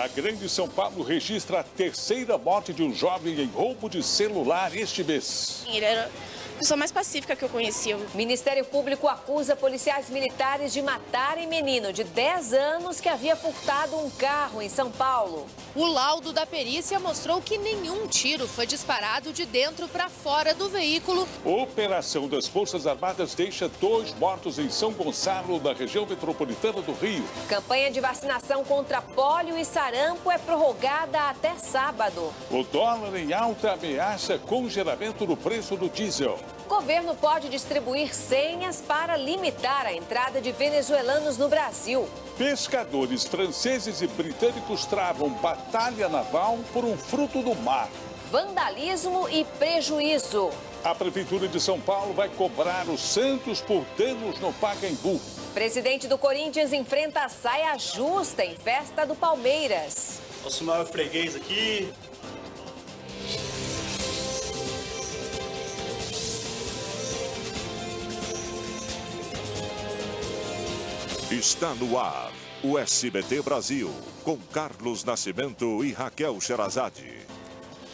A Grande São Paulo registra a terceira morte de um jovem em roubo de celular este mês. Ele era pessoa mais pacífica que eu conhecia. Ministério Público acusa policiais militares de matarem menino de 10 anos que havia furtado um carro em São Paulo. O laudo da perícia mostrou que nenhum tiro foi disparado de dentro para fora do veículo. Operação das Forças Armadas deixa dois mortos em São Gonçalo, na região metropolitana do Rio. Campanha de vacinação contra pólio e sarampo é prorrogada até sábado. O dólar em alta ameaça congelamento no preço do diesel. Governo pode distribuir senhas para limitar a entrada de venezuelanos no Brasil. Pescadores franceses e britânicos travam batalha naval por um fruto do mar. Vandalismo e prejuízo. A Prefeitura de São Paulo vai cobrar os Santos por danos no Pacaembu. Presidente do Corinthians enfrenta a saia justa em festa do Palmeiras. Nosso maior freguês aqui, Está no ar o SBT Brasil, com Carlos Nascimento e Raquel Sherazade.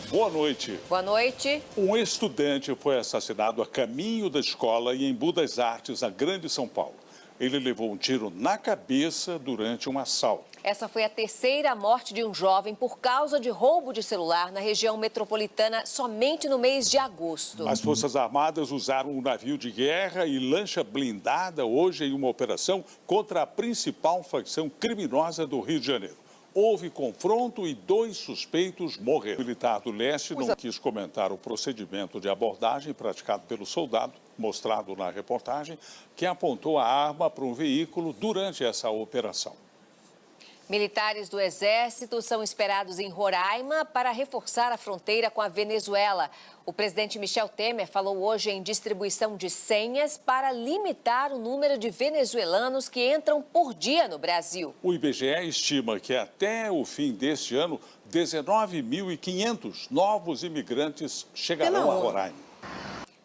Boa noite. Boa noite. Um estudante foi assassinado a caminho da escola em Embu das Artes, na Grande São Paulo. Ele levou um tiro na cabeça durante um assalto. Essa foi a terceira morte de um jovem por causa de roubo de celular na região metropolitana somente no mês de agosto. As Forças Armadas usaram um navio de guerra e lancha blindada hoje em uma operação contra a principal facção criminosa do Rio de Janeiro. Houve confronto e dois suspeitos morreram. O militar do leste não quis comentar o procedimento de abordagem praticado pelo soldado, mostrado na reportagem, que apontou a arma para um veículo durante essa operação. Militares do Exército são esperados em Roraima para reforçar a fronteira com a Venezuela. O presidente Michel Temer falou hoje em distribuição de senhas para limitar o número de venezuelanos que entram por dia no Brasil. O IBGE estima que até o fim deste ano, 19.500 novos imigrantes chegarão a Roraima.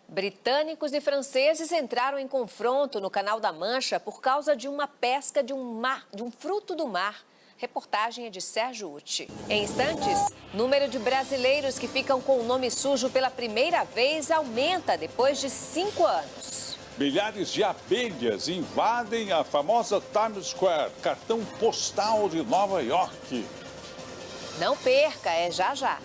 Britânicos e franceses entraram em confronto no Canal da Mancha por causa de uma pesca de um, mar, de um fruto do mar. Reportagem é de Sérgio Uti. Em instantes, número de brasileiros que ficam com o nome sujo pela primeira vez aumenta depois de cinco anos. Milhares de abelhas invadem a famosa Times Square, cartão postal de Nova York. Não perca, é já já.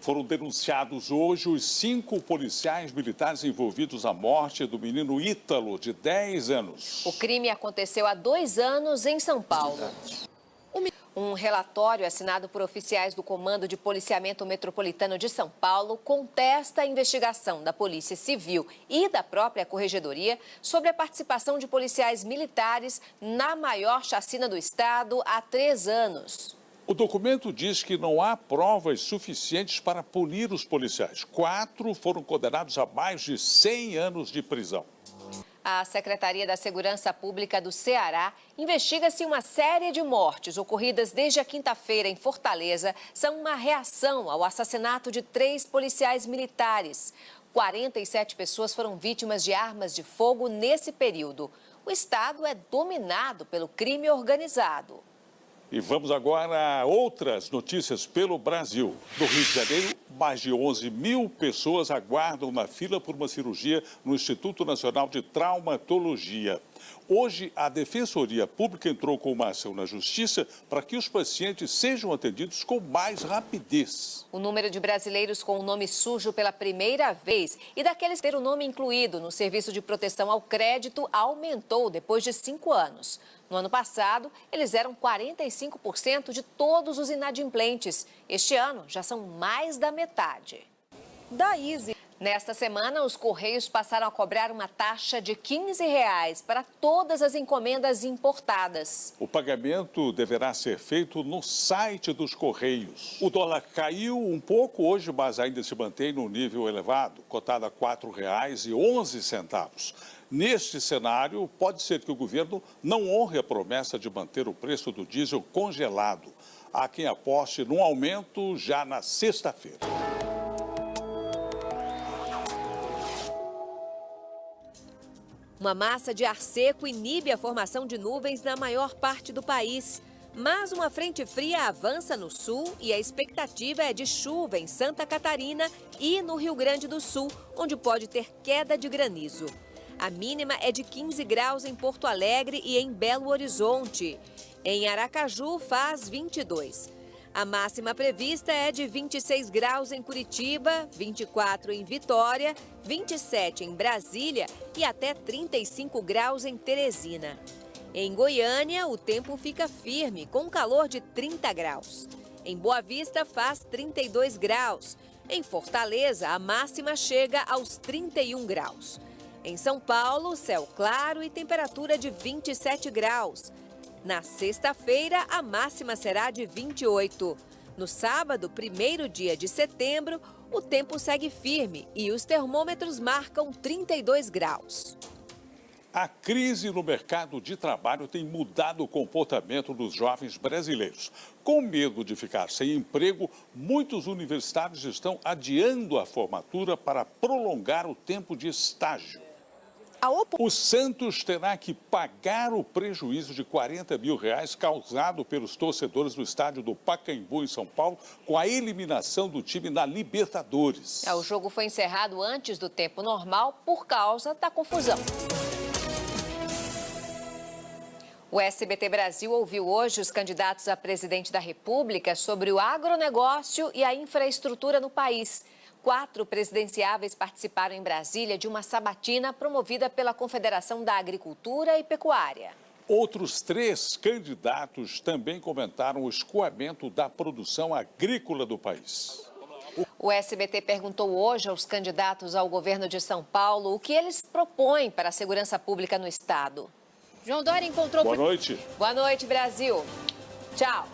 Foram denunciados hoje os cinco policiais militares envolvidos na morte do menino Ítalo, de 10 anos. O crime aconteceu há dois anos em São Paulo. Um relatório assinado por oficiais do Comando de Policiamento Metropolitano de São Paulo contesta a investigação da Polícia Civil e da própria Corregedoria sobre a participação de policiais militares na maior chacina do Estado há três anos. O documento diz que não há provas suficientes para punir os policiais. Quatro foram condenados a mais de 100 anos de prisão. A Secretaria da Segurança Pública do Ceará investiga se uma série de mortes ocorridas desde a quinta-feira em Fortaleza são uma reação ao assassinato de três policiais militares. 47 pessoas foram vítimas de armas de fogo nesse período. O estado é dominado pelo crime organizado. E vamos agora a outras notícias pelo Brasil. No Rio de Janeiro, mais de 11 mil pessoas aguardam na fila por uma cirurgia no Instituto Nacional de Traumatologia. Hoje, a Defensoria Pública entrou com uma ação na Justiça para que os pacientes sejam atendidos com mais rapidez. O número de brasileiros com o nome sujo pela primeira vez e daqueles ter o nome incluído no Serviço de Proteção ao Crédito aumentou depois de cinco anos. No ano passado, eles eram 45% de todos os inadimplentes. Este ano, já são mais da metade. Da Easy. Nesta semana, os Correios passaram a cobrar uma taxa de 15 reais para todas as encomendas importadas. O pagamento deverá ser feito no site dos Correios. O dólar caiu um pouco hoje, mas ainda se mantém no nível elevado, cotado a R$ 4,11. Neste cenário, pode ser que o governo não honre a promessa de manter o preço do diesel congelado. Há quem aposte num aumento já na sexta-feira. Uma massa de ar seco inibe a formação de nuvens na maior parte do país. Mas uma frente fria avança no sul e a expectativa é de chuva em Santa Catarina e no Rio Grande do Sul, onde pode ter queda de granizo. A mínima é de 15 graus em Porto Alegre e em Belo Horizonte. Em Aracaju faz 22. A máxima prevista é de 26 graus em Curitiba, 24 em Vitória, 27 em Brasília e até 35 graus em Teresina. Em Goiânia, o tempo fica firme, com calor de 30 graus. Em Boa Vista, faz 32 graus. Em Fortaleza, a máxima chega aos 31 graus. Em São Paulo, céu claro e temperatura de 27 graus. Na sexta-feira, a máxima será de 28. No sábado, primeiro dia de setembro, o tempo segue firme e os termômetros marcam 32 graus. A crise no mercado de trabalho tem mudado o comportamento dos jovens brasileiros. Com medo de ficar sem emprego, muitos universitários estão adiando a formatura para prolongar o tempo de estágio. O Santos terá que pagar o prejuízo de 40 mil reais causado pelos torcedores do estádio do Pacaembu, em São Paulo, com a eliminação do time na Libertadores. É, o jogo foi encerrado antes do tempo normal por causa da confusão. O SBT Brasil ouviu hoje os candidatos a presidente da República sobre o agronegócio e a infraestrutura no país. Quatro presidenciáveis participaram em Brasília de uma sabatina promovida pela Confederação da Agricultura e Pecuária. Outros três candidatos também comentaram o escoamento da produção agrícola do país. O SBT perguntou hoje aos candidatos ao governo de São Paulo o que eles propõem para a segurança pública no estado. João Dória encontrou... Boa noite. Boa noite, Brasil. Tchau.